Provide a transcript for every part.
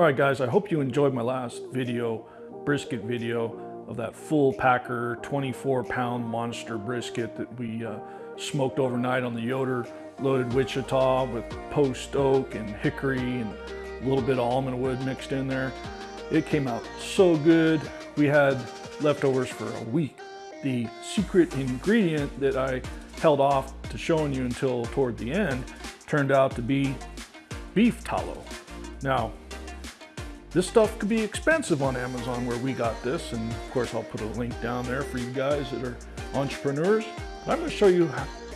All right guys, I hope you enjoyed my last video, brisket video of that full packer 24 pound monster brisket that we uh, smoked overnight on the Yoder loaded Wichita with post oak and hickory and a little bit of almond wood mixed in there. It came out so good. We had leftovers for a week. The secret ingredient that I held off to showing you until toward the end turned out to be beef tallow. Now, this stuff could be expensive on Amazon where we got this, and of course I'll put a link down there for you guys that are entrepreneurs. But I'm gonna show you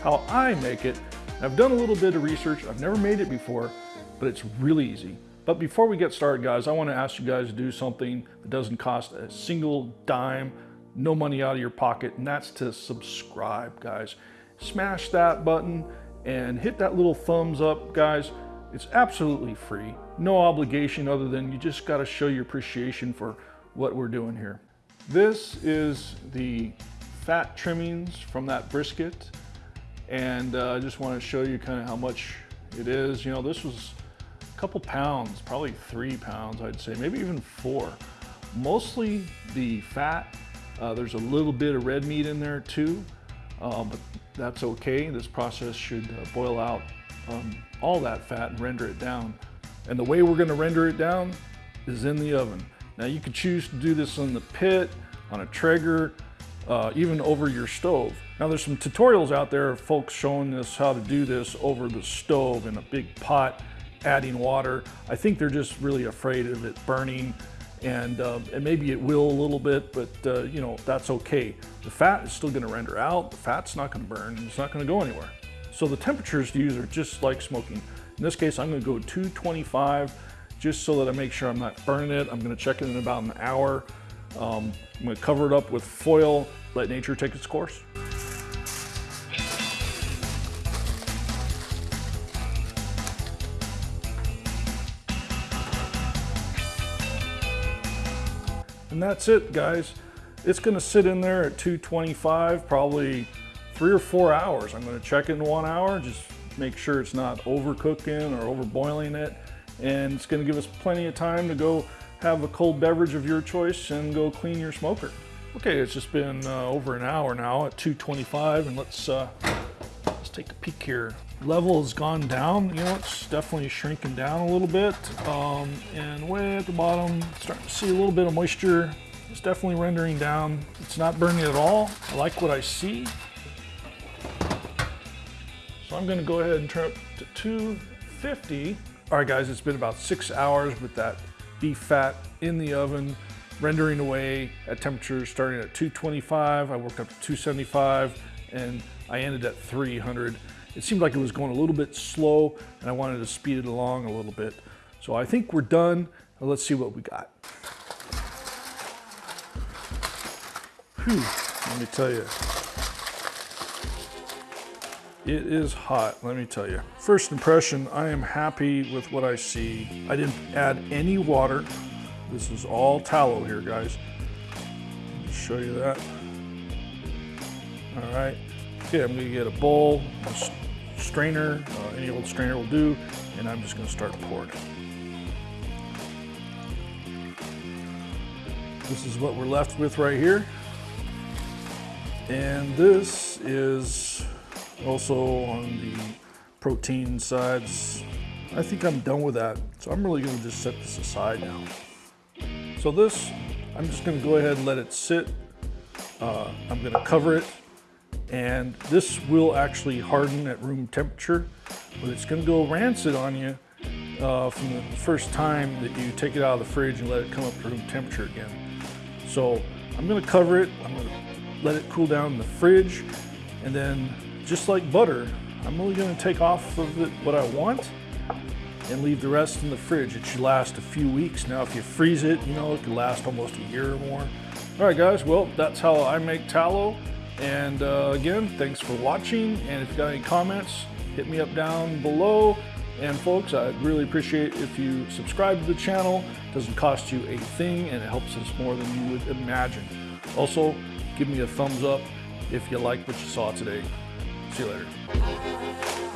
how I make it. I've done a little bit of research. I've never made it before, but it's really easy. But before we get started, guys, I wanna ask you guys to do something that doesn't cost a single dime, no money out of your pocket, and that's to subscribe, guys. Smash that button and hit that little thumbs up, guys. It's absolutely free, no obligation other than you just gotta show your appreciation for what we're doing here. This is the fat trimmings from that brisket. And uh, I just wanna show you kind of how much it is. You know, this was a couple pounds, probably three pounds, I'd say, maybe even four. Mostly the fat. Uh, there's a little bit of red meat in there too, uh, but that's okay. This process should uh, boil out um, all that fat and render it down. And the way we're gonna render it down is in the oven. Now you could choose to do this on the pit, on a Traeger, uh, even over your stove. Now there's some tutorials out there of folks showing us how to do this over the stove in a big pot, adding water. I think they're just really afraid of it burning and, uh, and maybe it will a little bit, but uh, you know, that's okay. The fat is still gonna render out, the fat's not gonna burn, it's not gonna go anywhere. So the temperatures to use are just like smoking. In this case, I'm gonna go 225 just so that I make sure I'm not burning it. I'm gonna check it in about an hour. Um, I'm gonna cover it up with foil, let nature take its course. And that's it, guys. It's gonna sit in there at 225, probably three or four hours. I'm gonna check it in one hour, just make sure it's not overcooking or overboiling it. And it's gonna give us plenty of time to go have a cold beverage of your choice and go clean your smoker. Okay, it's just been uh, over an hour now at 225 and let's, uh, let's take a peek here. Level has gone down, you know, it's definitely shrinking down a little bit. Um, and way at the bottom, starting to see a little bit of moisture. It's definitely rendering down. It's not burning at all. I like what I see. So I'm gonna go ahead and turn up to 250. All right guys, it's been about six hours with that beef fat in the oven, rendering away at temperatures starting at 225. I worked up to 275 and I ended at 300. It seemed like it was going a little bit slow and I wanted to speed it along a little bit. So I think we're done. Now let's see what we got. Whew, let me tell you. It is hot, let me tell you. First impression, I am happy with what I see. I didn't add any water. This is all tallow here, guys. show you that. All right. Okay, I'm gonna get a bowl, a strainer, uh, any old strainer will do, and I'm just gonna start pouring. This is what we're left with right here. And this is also on the protein sides. I think I'm done with that. So I'm really gonna just set this aside now. So this, I'm just gonna go ahead and let it sit. Uh, I'm gonna cover it and this will actually harden at room temperature, but it's gonna go rancid on you uh, from the first time that you take it out of the fridge and let it come up to room temperature again. So I'm gonna cover it, I'm gonna let it cool down in the fridge, and then just like butter, I'm only gonna take off of it what I want and leave the rest in the fridge. It should last a few weeks. Now, if you freeze it, you know, it could last almost a year or more. All right, guys, well, that's how I make tallow. And uh, again, thanks for watching. And if you got any comments, hit me up down below. And folks, I'd really appreciate if you subscribe to the channel. It doesn't cost you a thing and it helps us more than you would imagine. Also, give me a thumbs up if you like what you saw today. See you later.